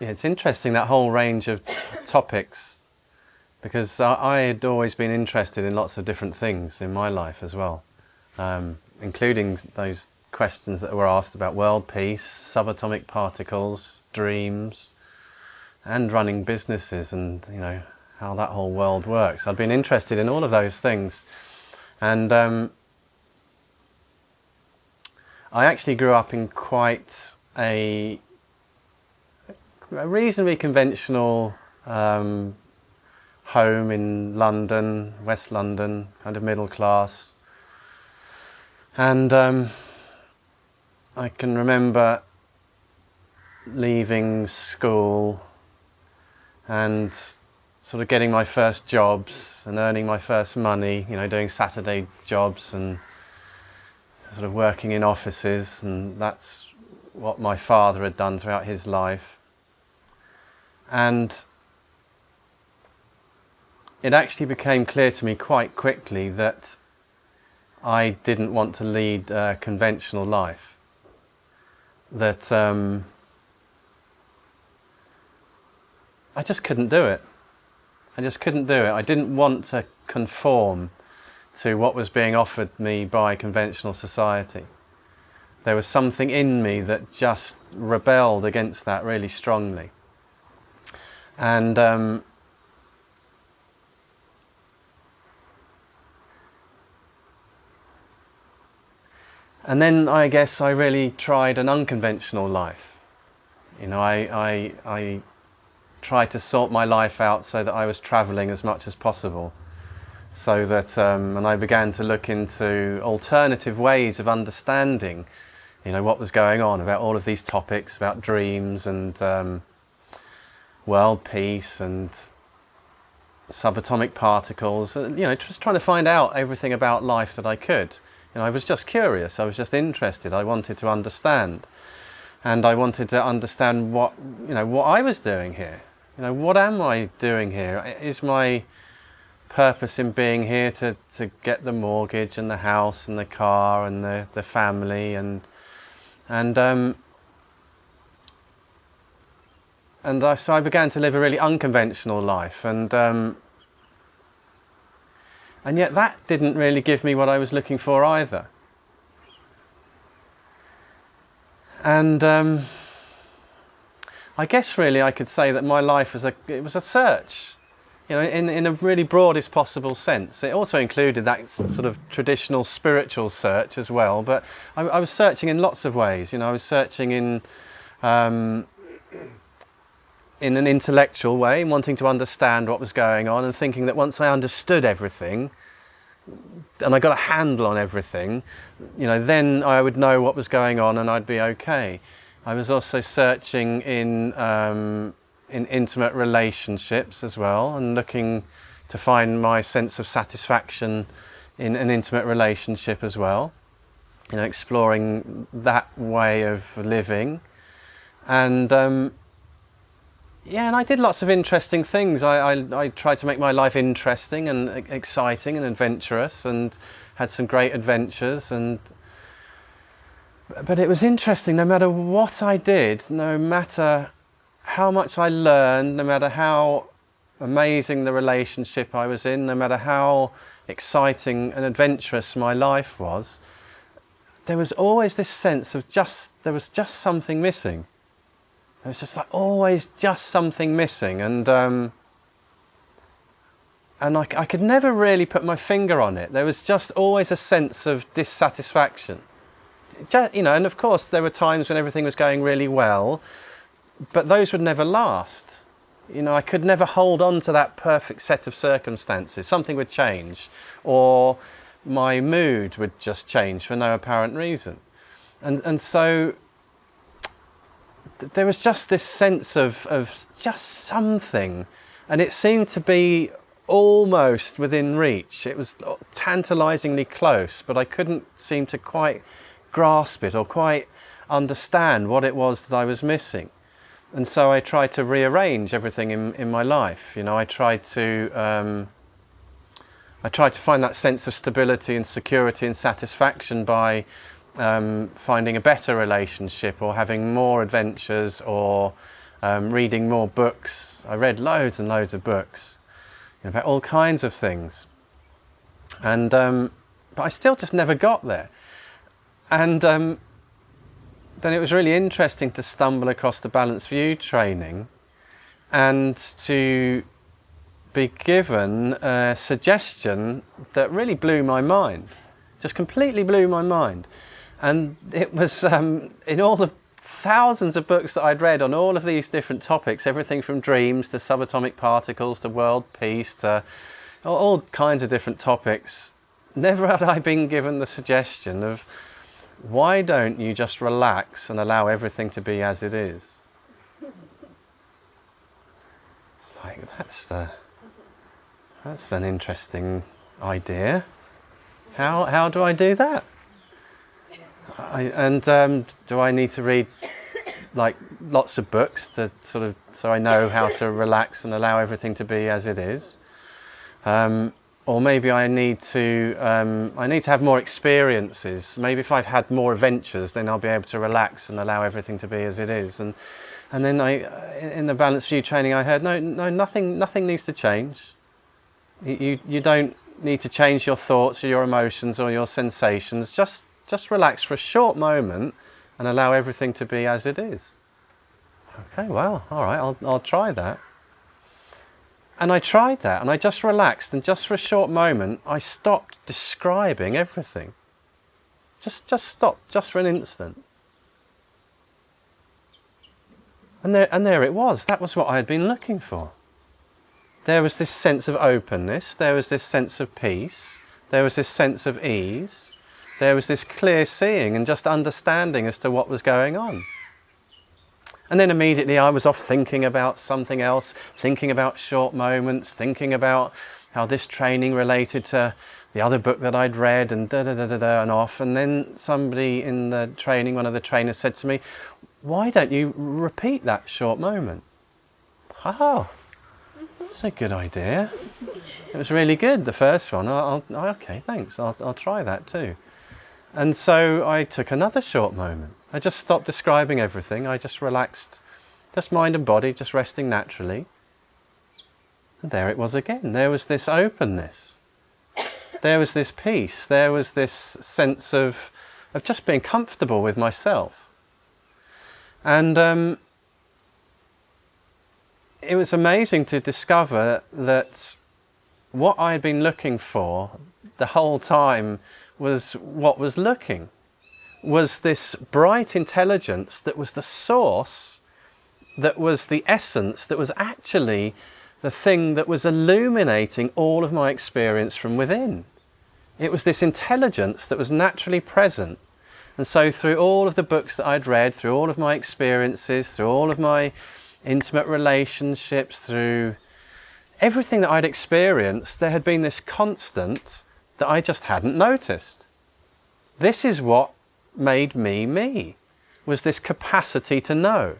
Yeah, it's interesting that whole range of topics because I, had always been interested in lots of different things in my life as well, um, including those questions that were asked about world peace, subatomic particles, dreams, and running businesses and you know how that whole world works. I'd been interested in all of those things and um, I actually grew up in quite a, a reasonably conventional um, home in London, West London, kind of middle class. And um, I can remember leaving school and sort of getting my first jobs and earning my first money, you know, doing Saturday jobs and sort of working in offices and that's what my father had done throughout his life. And it actually became clear to me quite quickly that I didn't want to lead a conventional life. That um, I just couldn't do it. I just couldn't do it. I didn't want to conform to what was being offered me by conventional society. There was something in me that just rebelled against that really strongly. And um, and then I guess I really tried an unconventional life. You know, I, I, I tried to sort my life out so that I was travelling as much as possible so that um, and I began to look into alternative ways of understanding you know what was going on about all of these topics about dreams and um, world peace and subatomic particles and you know just trying to find out everything about life that I could. You know I was just curious I was just interested I wanted to understand. And I wanted to understand what you know what I was doing here. You know what am I doing here? Is my purpose in being here to, to get the mortgage and the house and the car and the, the family and and um, and I, so I began to live a really unconventional life and um, and yet that didn't really give me what I was looking for either and um, I guess really I could say that my life was a it was a search you know, in, in a really broadest possible sense. It also included that sort of traditional spiritual search as well, but I, I was searching in lots of ways. You know, I was searching in um, in an intellectual way, wanting to understand what was going on and thinking that once I understood everything and I got a handle on everything, you know, then I would know what was going on and I'd be okay. I was also searching in um, in intimate relationships as well and looking to find my sense of satisfaction in an intimate relationship as well. You know, exploring that way of living. And um, yeah, and I did lots of interesting things. I, I, I, tried to make my life interesting and exciting and adventurous and had some great adventures and but it was interesting no matter what I did, no matter how much I learned, no matter how amazing the relationship I was in, no matter how exciting and adventurous my life was, there was always this sense of just, there was just something missing. There was just like always just something missing and um, and I, I could never really put my finger on it. There was just always a sense of dissatisfaction. Just, you know, and of course there were times when everything was going really well but those would never last. You know, I could never hold on to that perfect set of circumstances. Something would change or my mood would just change for no apparent reason. And, and so there was just this sense of, of just something and it seemed to be almost within reach. It was tantalizingly close, but I couldn't seem to quite grasp it or quite understand what it was that I was missing and so I tried to rearrange everything in, in my life. You know, I tried to um, I tried to find that sense of stability and security and satisfaction by um, finding a better relationship or having more adventures or um, reading more books. I read loads and loads of books you know, about all kinds of things. And, um, but I still just never got there. And um, then it was really interesting to stumble across the Balanced View training and to be given a suggestion that really blew my mind, just completely blew my mind. And it was um, in all the thousands of books that I'd read on all of these different topics, everything from dreams to subatomic particles to world peace to all kinds of different topics. Never had I been given the suggestion of why don't you just relax and allow everything to be as it is? It's like that's the that's an interesting idea. How how do I do that? I, and um, do I need to read like lots of books to sort of so I know how to relax and allow everything to be as it is? Um, or maybe I need to um, I need to have more experiences. Maybe if I've had more adventures, then I'll be able to relax and allow everything to be as it is. And and then I in the balanced view training, I heard no no nothing nothing needs to change. You you, you don't need to change your thoughts or your emotions or your sensations. Just just relax for a short moment and allow everything to be as it is. Okay, well, all right, I'll, I'll try that. And I tried that and I just relaxed and just for a short moment I stopped describing everything. Just, just stopped, just for an instant. And there, and there it was. That was what I had been looking for. There was this sense of openness. There was this sense of peace. There was this sense of ease there was this clear seeing and just understanding as to what was going on. And then immediately I was off thinking about something else, thinking about short moments, thinking about how this training related to the other book that I'd read and da da da da da and off. And then somebody in the training, one of the trainers said to me, why don't you repeat that short moment? Oh, that's a good idea. It was really good, the first one. I'll, I'll, okay, thanks. I'll, I'll try that too. And so I took another short moment. I just stopped describing everything. I just relaxed, just mind and body, just resting naturally. And there it was again. There was this openness. There was this peace. There was this sense of, of just being comfortable with myself. And um, it was amazing to discover that what I had been looking for the whole time was what was looking, was this bright intelligence that was the source, that was the essence, that was actually the thing that was illuminating all of my experience from within. It was this intelligence that was naturally present. And so through all of the books that I'd read, through all of my experiences, through all of my intimate relationships, through everything that I'd experienced, there had been this constant that I just hadn't noticed. This is what made me me, was this capacity to know.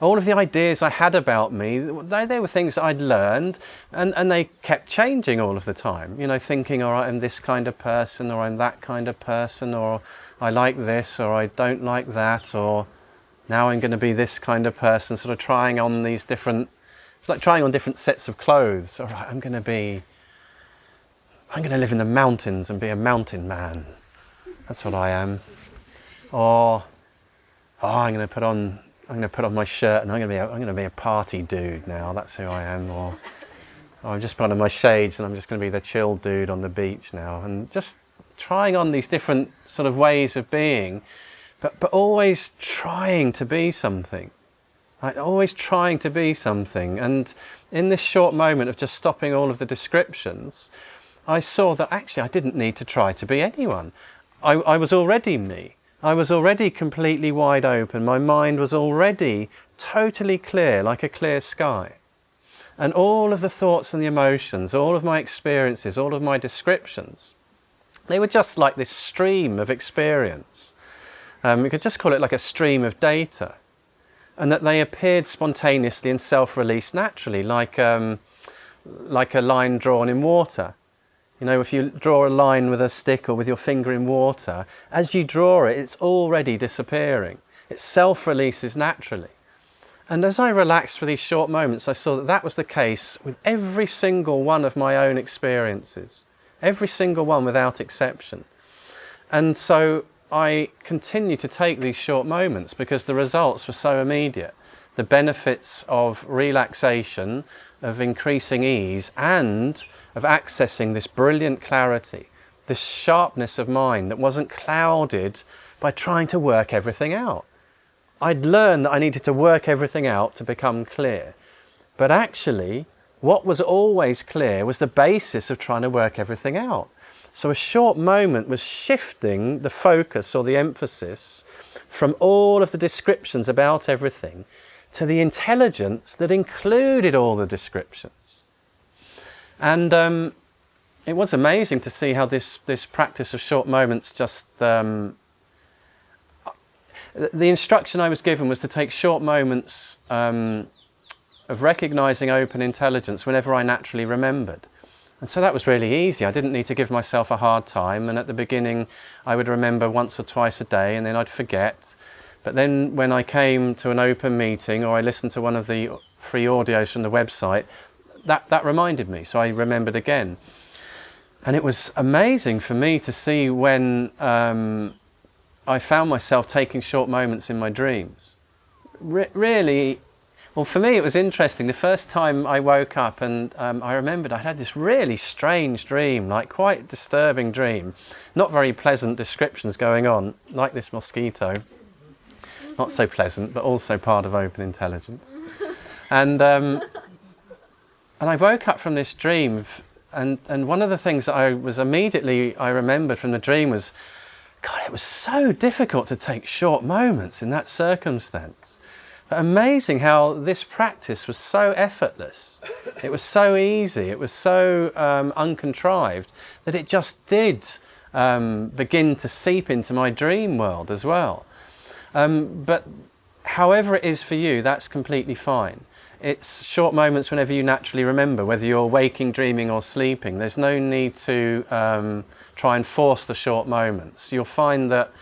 All of the ideas I had about me, they, they were things I'd learned and, and they kept changing all of the time. You know, thinking, all right, I'm this kind of person or I'm that kind of person or I like this or I don't like that or now I'm going to be this kind of person, sort of trying on these different, it's like trying on different sets of clothes. All right, I'm going to be I'm going to live in the mountains and be a mountain man. That's what I am. Or, oh, I'm going to put on, I'm going to put on my shirt and I'm going to be, a, I'm going to be a party dude now. That's who I am. Or, oh, I'm just put on my shades and I'm just going to be the chill dude on the beach now. And just trying on these different sort of ways of being, but, but always trying to be something. Like always trying to be something. And in this short moment of just stopping all of the descriptions, I saw that actually I didn't need to try to be anyone. I, I was already me. I was already completely wide open. My mind was already totally clear, like a clear sky. And all of the thoughts and the emotions, all of my experiences, all of my descriptions, they were just like this stream of experience. Um, you could just call it like a stream of data. And that they appeared spontaneously and self-released naturally, like, um, like a line drawn in water. You know, if you draw a line with a stick or with your finger in water, as you draw it, it's already disappearing. It self-releases naturally. And as I relaxed for these short moments, I saw that that was the case with every single one of my own experiences, every single one without exception. And so I continued to take these short moments because the results were so immediate. The benefits of relaxation, of increasing ease, and of accessing this brilliant clarity, this sharpness of mind that wasn't clouded by trying to work everything out. I'd learned that I needed to work everything out to become clear. But actually, what was always clear was the basis of trying to work everything out. So a short moment was shifting the focus or the emphasis from all of the descriptions about everything to the intelligence that included all the descriptions. And um, it was amazing to see how this, this practice of short moments just... Um, the instruction I was given was to take short moments um, of recognizing open intelligence whenever I naturally remembered. And so that was really easy. I didn't need to give myself a hard time. And at the beginning, I would remember once or twice a day and then I'd forget. But then when I came to an open meeting or I listened to one of the free audios from the website, that, that reminded me. So I remembered again. And it was amazing for me to see when um, I found myself taking short moments in my dreams. Re really, well, for me, it was interesting. The first time I woke up and um, I remembered I'd had this really strange dream, like quite disturbing dream. Not very pleasant descriptions going on, like this mosquito. Not so pleasant, but also part of open intelligence. And, um, and I woke up from this dream and, and one of the things that I was immediately, I remembered from the dream was, God, it was so difficult to take short moments in that circumstance. But amazing how this practice was so effortless. It was so easy, it was so um, uncontrived that it just did um, begin to seep into my dream world as well. Um, but however it is for you, that's completely fine. It's short moments whenever you naturally remember, whether you're waking, dreaming or sleeping. There's no need to um, try and force the short moments. You'll find that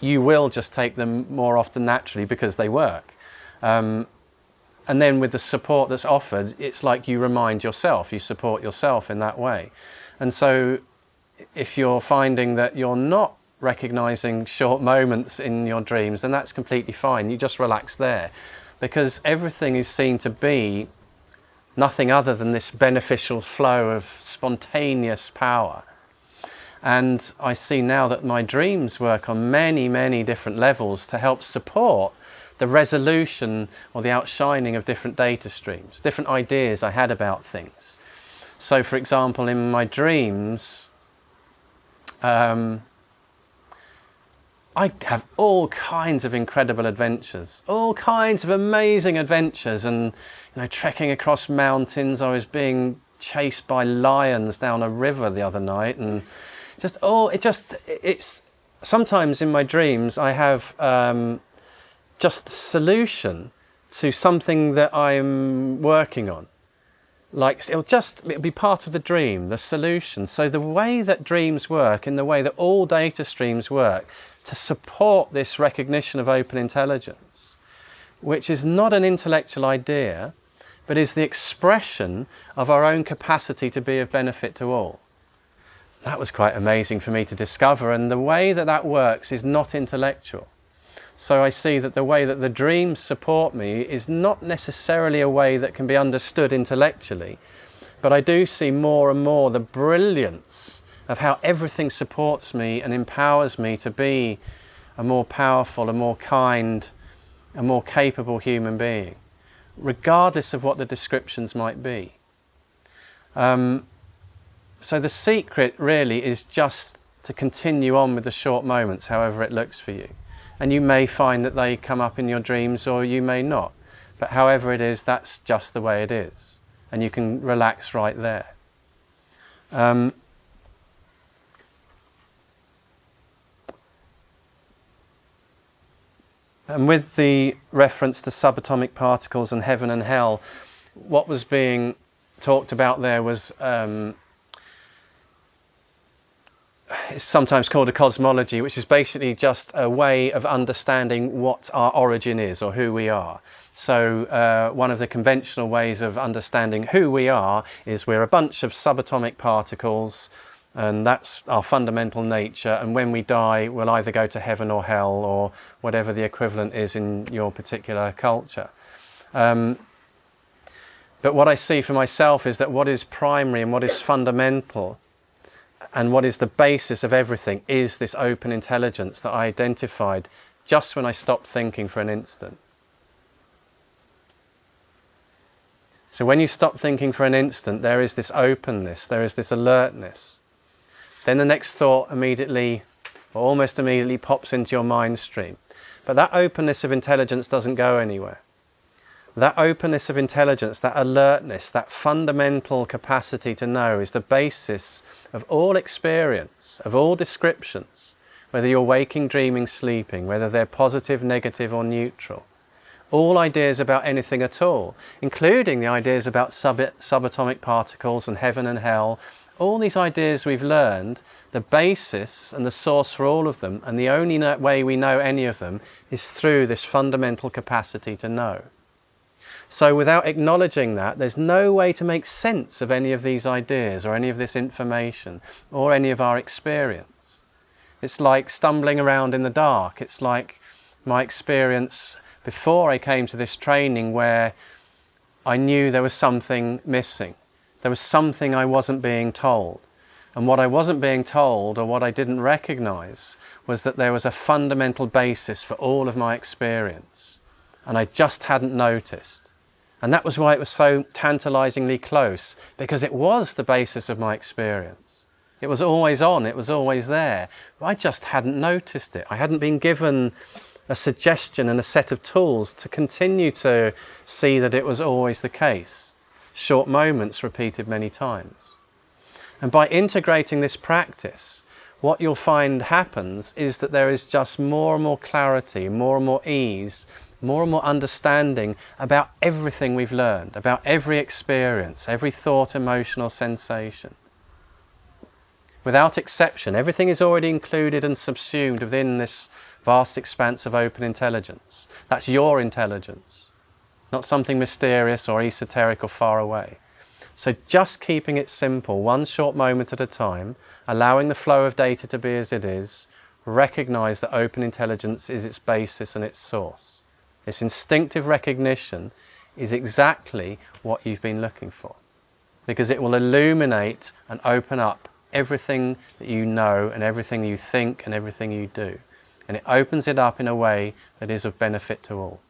you will just take them more often naturally because they work. Um, and then with the support that's offered, it's like you remind yourself, you support yourself in that way. And so if you're finding that you're not recognizing short moments in your dreams, then that's completely fine. You just relax there because everything is seen to be nothing other than this beneficial flow of spontaneous power. And I see now that my dreams work on many, many different levels to help support the resolution or the outshining of different data streams, different ideas I had about things. So for example, in my dreams, um, I have all kinds of incredible adventures, all kinds of amazing adventures and you know trekking across mountains. I was being chased by lions down a river the other night and just oh it just it's sometimes in my dreams I have um, just the solution to something that I'm working on like it'll just it'll be part of the dream the solution so the way that dreams work in the way that all data streams work to support this recognition of open intelligence which is not an intellectual idea but is the expression of our own capacity to be of benefit to all that was quite amazing for me to discover and the way that that works is not intellectual. So I see that the way that the dreams support me is not necessarily a way that can be understood intellectually, but I do see more and more the brilliance of how everything supports me and empowers me to be a more powerful, a more kind, a more capable human being, regardless of what the descriptions might be. Um, so the secret really is just to continue on with the short moments, however it looks for you. And you may find that they come up in your dreams or you may not. But however it is, that's just the way it is. And you can relax right there. Um, and with the reference to subatomic particles and heaven and hell, what was being talked about there was um, is sometimes called a cosmology, which is basically just a way of understanding what our origin is or who we are. So uh, one of the conventional ways of understanding who we are is we're a bunch of subatomic particles and that's our fundamental nature and when we die we'll either go to heaven or hell or whatever the equivalent is in your particular culture. Um, but what I see for myself is that what is primary and what is fundamental and what is the basis of everything is this open intelligence that I identified just when I stopped thinking for an instant. So when you stop thinking for an instant, there is this openness, there is this alertness. Then the next thought immediately, or almost immediately, pops into your mind stream. But that openness of intelligence doesn't go anywhere. That openness of intelligence, that alertness, that fundamental capacity to know is the basis of all experience, of all descriptions, whether you're waking, dreaming, sleeping, whether they're positive, negative or neutral. All ideas about anything at all, including the ideas about sub subatomic particles and heaven and hell, all these ideas we've learned, the basis and the source for all of them, and the only way we know any of them is through this fundamental capacity to know. So without acknowledging that, there's no way to make sense of any of these ideas or any of this information or any of our experience. It's like stumbling around in the dark. It's like my experience before I came to this training where I knew there was something missing. There was something I wasn't being told. And what I wasn't being told or what I didn't recognize was that there was a fundamental basis for all of my experience. And I just hadn't noticed. And that was why it was so tantalizingly close, because it was the basis of my experience. It was always on, it was always there. I just hadn't noticed it. I hadn't been given a suggestion and a set of tools to continue to see that it was always the case. Short moments repeated many times. And by integrating this practice, what you'll find happens is that there is just more and more clarity, more and more ease, more and more understanding about everything we've learned, about every experience, every thought, emotional sensation. Without exception, everything is already included and subsumed within this vast expanse of open intelligence. That's your intelligence, not something mysterious or esoteric or far away. So just keeping it simple, one short moment at a time, allowing the flow of data to be as it is, recognize that open intelligence is its basis and its source. This instinctive recognition is exactly what you've been looking for because it will illuminate and open up everything that you know and everything you think and everything you do. And it opens it up in a way that is of benefit to all.